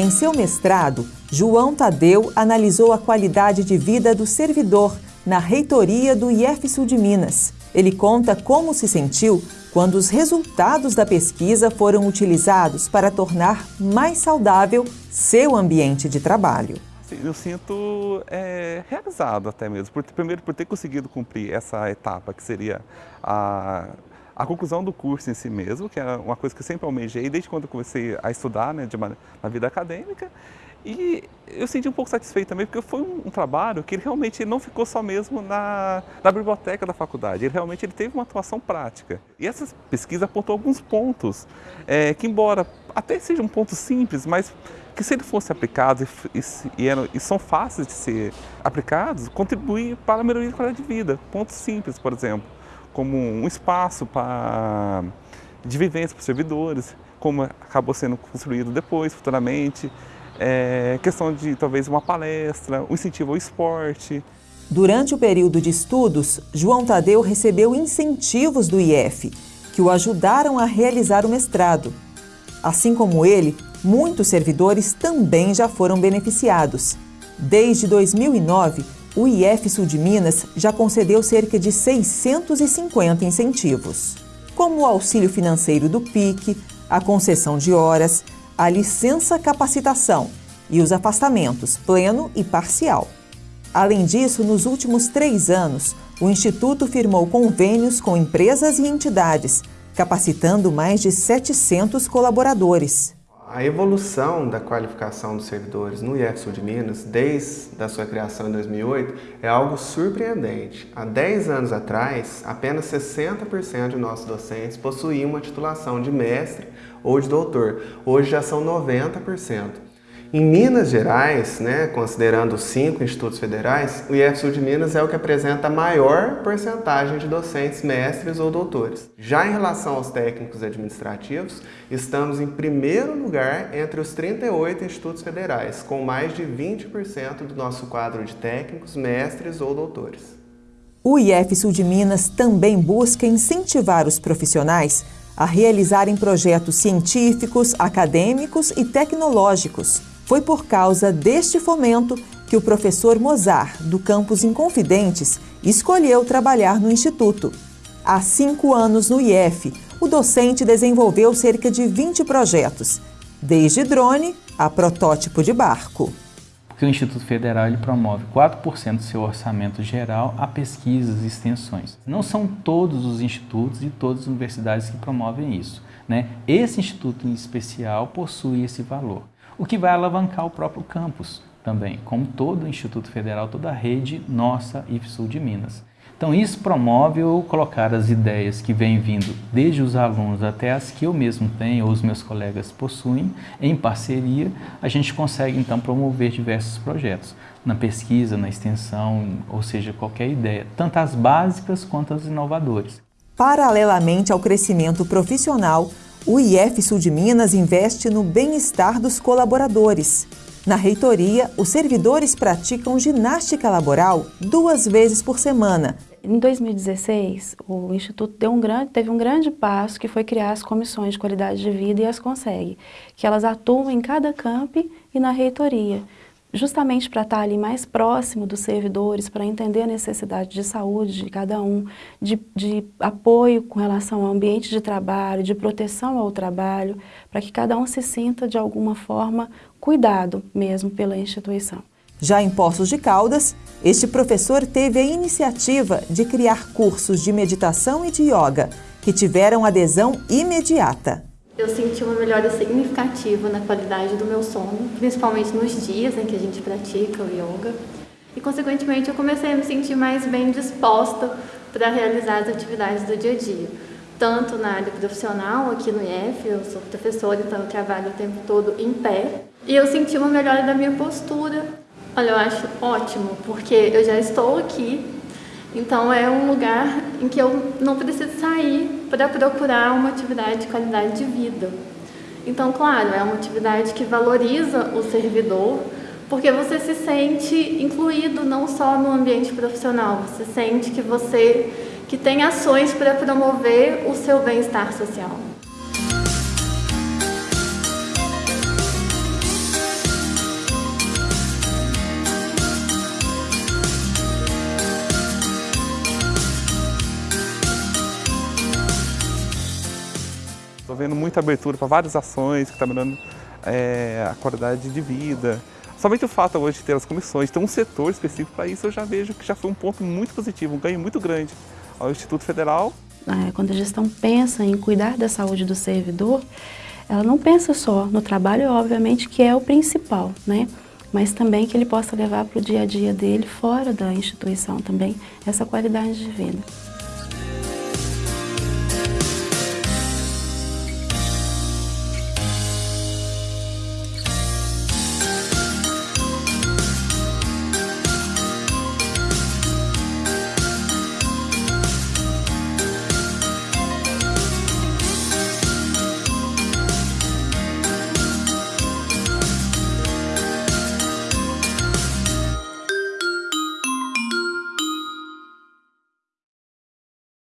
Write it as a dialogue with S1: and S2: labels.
S1: Em seu mestrado, João Tadeu analisou a qualidade de vida do servidor na reitoria do IF Sul de Minas. Ele conta como se sentiu quando os resultados da pesquisa foram utilizados para tornar mais saudável seu ambiente de trabalho.
S2: Eu sinto é, realizado até mesmo, por, primeiro por ter conseguido cumprir essa etapa que seria a, a conclusão do curso em si mesmo, que é uma coisa que eu sempre almejei desde quando eu comecei a estudar né, de uma, na vida acadêmica, e eu senti um pouco satisfeito também, porque foi um, um trabalho que ele realmente não ficou só mesmo na, na, biblioteca da faculdade, ele realmente ele teve uma atuação prática. E essa pesquisa apontou alguns pontos é, que, embora até seja um ponto simples, mas que se ele fosse aplicado e, e, e, e, são fáceis de ser aplicados, contribui para a melhoria da qualidade de vida. Pontos simples, por exemplo, como um espaço para, de vivência para os servidores, como acabou sendo construído depois, futuramente, é, questão de talvez uma palestra, um incentivo ao esporte.
S1: Durante o período de estudos, João Tadeu recebeu incentivos do IF, que o ajudaram a realizar o mestrado. Assim como ele, muitos servidores também já foram beneficiados. Desde 2009, o IF Sul de Minas já concedeu cerca de 650 incentivos, como o auxílio financeiro do PIC, a concessão de horas, a licença capacitação e os afastamentos pleno e parcial. Além disso, nos últimos três anos, o Instituto firmou convênios com empresas e entidades, capacitando mais de 700 colaboradores.
S3: A evolução da qualificação dos servidores no IF Sul de Minas, desde a sua criação em 2008, é algo surpreendente. Há 10 anos atrás, apenas 60% de nossos docentes possuíam uma titulação de mestre ou de doutor. Hoje já são 90%. Em Minas Gerais, né, considerando os cinco institutos federais, o IF Sul de Minas é o que apresenta a maior porcentagem de docentes mestres ou doutores. Já em relação aos técnicos administrativos, estamos em primeiro lugar entre os 38 institutos federais, com mais de 20% do nosso quadro de técnicos, mestres ou doutores.
S1: O IF Sul de Minas também busca incentivar os profissionais a realizarem projetos científicos, acadêmicos e tecnológicos foi por causa deste fomento que o professor Mozart, do campus Inconfidentes, escolheu trabalhar no Instituto. Há cinco anos no IF, o docente desenvolveu cerca de 20 projetos, desde drone a protótipo de barco.
S4: Porque o Instituto Federal ele promove 4% do seu orçamento geral a pesquisas e extensões. Não são todos os institutos e todas as universidades que promovem isso. Né? Esse instituto em especial possui esse valor o que vai alavancar o próprio campus também, como todo o Instituto Federal, toda a rede nossa IFSUL de Minas. Então isso promove eu colocar as ideias que vêm vindo desde os alunos até as que eu mesmo tenho ou os meus colegas possuem, em parceria, a gente consegue então promover diversos projetos, na pesquisa, na extensão, ou seja, qualquer ideia, tanto as básicas quanto as inovadoras.
S1: Paralelamente ao crescimento profissional, o IF Sul de Minas investe no bem-estar dos colaboradores. Na reitoria, os servidores praticam ginástica laboral duas vezes por semana.
S5: Em 2016, o Instituto um grande, teve um grande passo que foi criar as comissões de qualidade de vida e as consegue, que elas atuam em cada camp e na reitoria justamente para estar ali mais próximo dos servidores, para entender a necessidade de saúde de cada um, de, de, apoio com relação ao ambiente de trabalho, de proteção ao trabalho, para que cada um se sinta de alguma forma cuidado mesmo pela instituição.
S1: Já em Poços de Caldas, este professor teve a iniciativa de criar cursos de meditação e de yoga, que tiveram adesão imediata.
S6: Eu senti uma melhora significativa na qualidade do meu sono, principalmente nos dias em que a gente pratica o yoga. E, consequentemente, eu comecei a me sentir mais bem disposta para realizar as atividades do dia a dia. Tanto na área profissional, aqui no IF, eu sou professora, então eu trabalho o tempo todo em pé. E eu senti uma melhora da minha postura. Olha, eu acho ótimo, porque eu já estou aqui então é um lugar em que eu não preciso sair para procurar uma atividade de qualidade de vida. Então, claro, é uma atividade que valoriza o servidor, porque você se sente incluído não só no ambiente profissional, você sente que você que tem ações para promover o seu bem-estar social.
S2: Vendo muita abertura para várias ações que estão tá melhorando é, a qualidade de vida. Somente o fato hoje de ter as comissões, ter um setor específico para isso, eu já vejo que já foi um ponto muito positivo, um ganho muito grande ao Instituto Federal.
S5: É, quando a gestão pensa em cuidar da saúde do servidor, ela não pensa só no trabalho, obviamente, que é o principal, né? mas também que ele possa levar para o dia a dia dele, fora da instituição também, essa qualidade de vida.